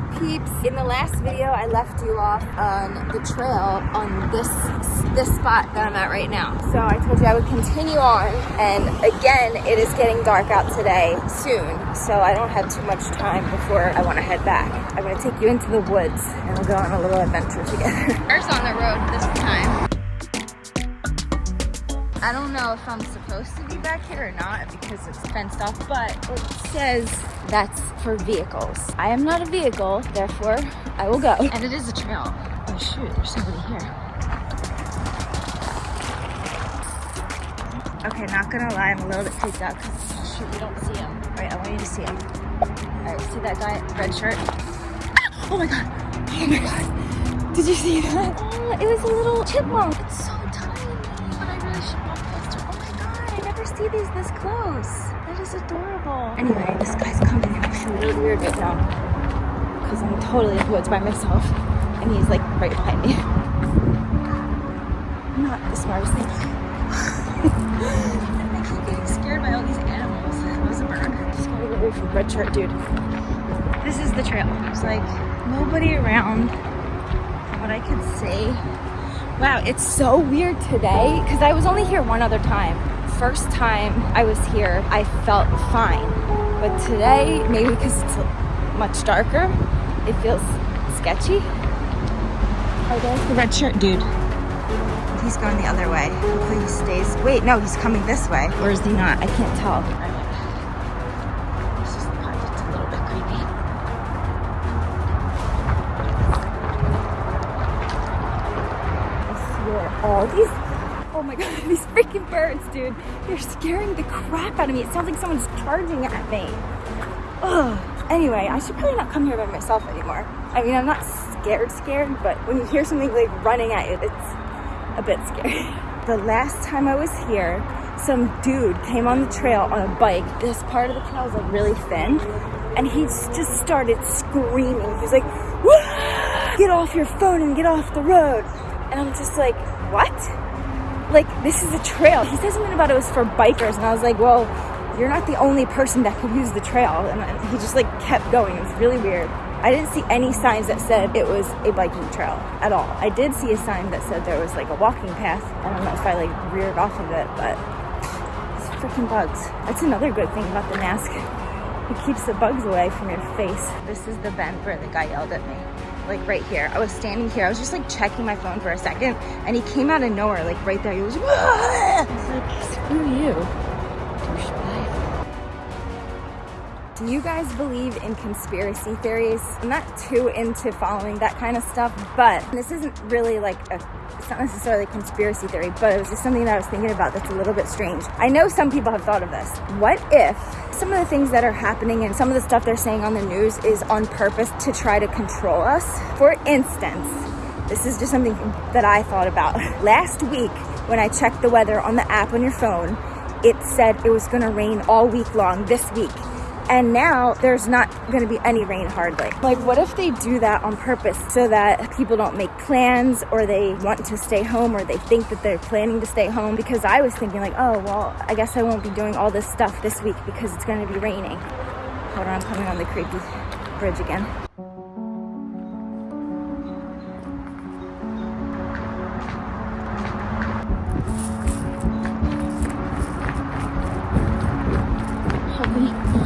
peeps? In the last video I left you off on the trail on this this spot that I'm at right now. So I told you I would continue on and again it is getting dark out today soon so I don't have too much time before I want to head back. I'm going to take you into the woods and we'll go on a little adventure together. First on the road this time. I don't know if I'm supposed to be back here or not because it's fenced off, but it says that's for vehicles. I am not a vehicle, therefore I will go. And it is a trail. Oh shoot, there's somebody here. Okay, not gonna lie, I'm a little bit freaked out because shoot, we don't see him. I want you to see him. All right, see that guy, red shirt? Oh my God, oh my God. Did you see that? Oh, it was a little chipmunk. It's so see these this close. That is adorable. Anyway, this guy's coming I'm feeling really weird right now because I'm totally in the woods by myself and he's like right behind me. Not the smartest thing. I keep getting scared by all these animals. That was a bird. Just gotta get away from red shirt, dude. This is the trail. There's like nobody around. What I could see. Wow, it's so weird today because I was only here one other time first time I was here, I felt fine. But today, maybe because it's much darker, it feels sketchy. Oh, there's the red shirt dude. He's going the other way. Hopefully he stays. Wait, no, he's coming this way. Or is he not? I can't tell. Oh my god, these freaking birds, dude. They're scaring the crap out of me. It sounds like someone's charging at me. Ugh. Anyway, I should probably not come here by myself anymore. I mean, I'm not scared scared, but when you hear something like running at you, it's a bit scary. The last time I was here, some dude came on the trail on a bike. This part of the trail is like really thin, and he just started screaming. He was like, Wah! get off your phone and get off the road. And I'm just like, what? Like this is a trail. He said something about it was for bikers, and I was like, well, you're not the only person that could use the trail. And he just like kept going. It was really weird. I didn't see any signs that said it was a biking trail at all. I did see a sign that said there was like a walking path. I don't know if I like reared off of it, but it's freaking bugs. That's another good thing about the mask. It keeps the bugs away from your face. This is the bend where the guy yelled at me like right here. I was standing here. I was just like checking my phone for a second and he came out of nowhere, like right there. He was, I was like, screw you. Do you guys believe in conspiracy theories? I'm not too into following that kind of stuff, but this isn't really like a, it's not necessarily a conspiracy theory, but it was just something that I was thinking about that's a little bit strange. I know some people have thought of this. What if some of the things that are happening and some of the stuff they're saying on the news is on purpose to try to control us? For instance, this is just something that I thought about. Last week, when I checked the weather on the app on your phone, it said it was gonna rain all week long this week and now there's not going to be any rain hardly. Like, what if they do that on purpose so that people don't make plans or they want to stay home or they think that they're planning to stay home? Because I was thinking, like, oh, well, I guess I won't be doing all this stuff this week because it's going to be raining. Hold on, I'm coming on the creepy bridge again.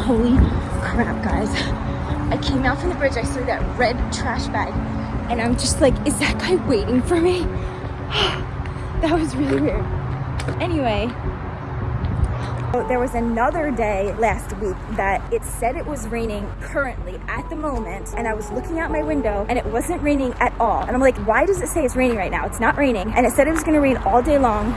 Holy crap, guys. I came out from the bridge, I saw that red trash bag, and I'm just like, is that guy waiting for me? that was really weird. Anyway, there was another day last week that it said it was raining currently at the moment and I was looking out my window and it wasn't raining at all. And I'm like, why does it say it's raining right now? It's not raining. And it said it was gonna rain all day long.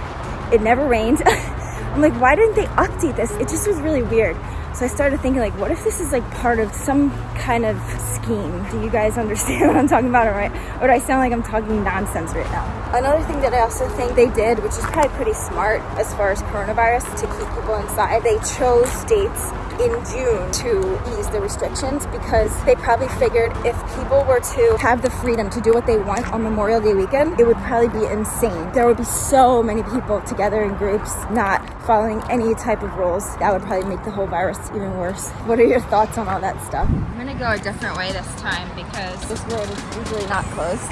It never rained. I'm like, why didn't they update this? It just was really weird. So I started thinking like, what if this is like part of some kind of scheme? Do you guys understand what I'm talking about, or, right? or do I sound like I'm talking nonsense right now? Another thing that I also think they did, which is probably pretty smart as far as coronavirus, to keep people inside, they chose dates in June to ease the restrictions because they probably figured if people were to have the freedom to do what they want on Memorial Day weekend, it would probably be insane. There would be so many people together in groups, not following any type of rules. That would probably make the whole virus even worse. What are your thoughts on all that stuff? I'm gonna go a different way this time because This road is usually not closed,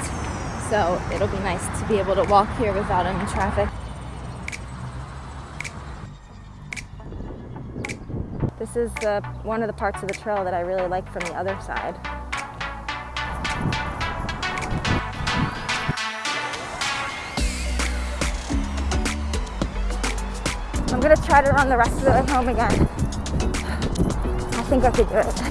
so it'll be nice to be able to walk here without any traffic. This is the, one of the parts of the trail that I really like from the other side. I'm gonna try to run the rest of the way home again. I think I could do it.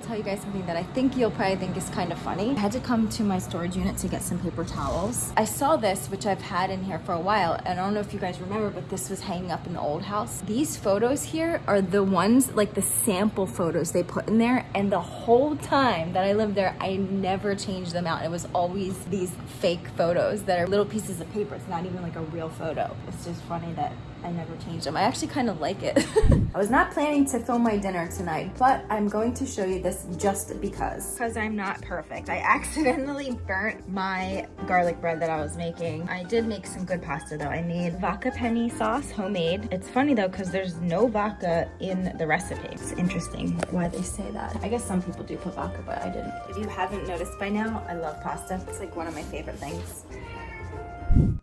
To tell you guys something that I think you'll probably think is kind of funny. I had to come to my storage unit to get some paper towels. I saw this, which I've had in here for a while, and I don't know if you guys remember, but this was hanging up in the old house. These photos here are the ones, like the sample photos they put in there, and the whole time that I lived there, I never changed them out. It was always these fake photos that are little pieces of paper. It's not even like a real photo. It's just funny that I never changed them. I actually kind of like it. I was not planning to film my dinner tonight, but I'm going to show you this just because. because I'm not perfect. I accidentally burnt my garlic bread that I was making. I did make some good pasta though. I made vodka penne sauce, homemade. It's funny though because there's no vodka in the recipe. It's interesting why they say that. I guess some people do put vodka, but I didn't. If you haven't noticed by now, I love pasta. It's like one of my favorite things.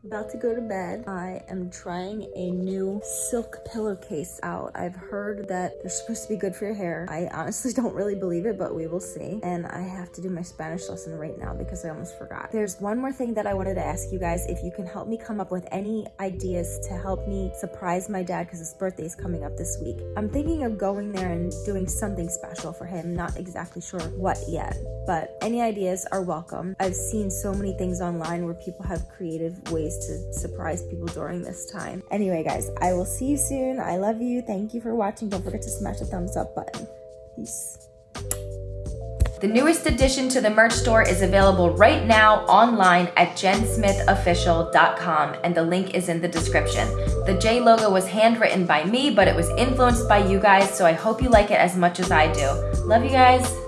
About to go to bed. I am trying a new silk pillowcase out. I've heard that they're supposed to be good for your hair. I honestly don't really believe it, but we will see. And I have to do my Spanish lesson right now because I almost forgot. There's one more thing that I wanted to ask you guys. If you can help me come up with any ideas to help me surprise my dad because his birthday is coming up this week. I'm thinking of going there and doing something special for him. Not exactly sure what yet, but any ideas are welcome. I've seen so many things online where people have creative ways to surprise people during this time. Anyway, guys, I will see you soon. I love you. Thank you for watching. Don't forget to smash the thumbs up button. Peace. The newest addition to the merch store is available right now online at jensmithofficial.com and the link is in the description. The J logo was handwritten by me, but it was influenced by you guys, so I hope you like it as much as I do. Love you guys.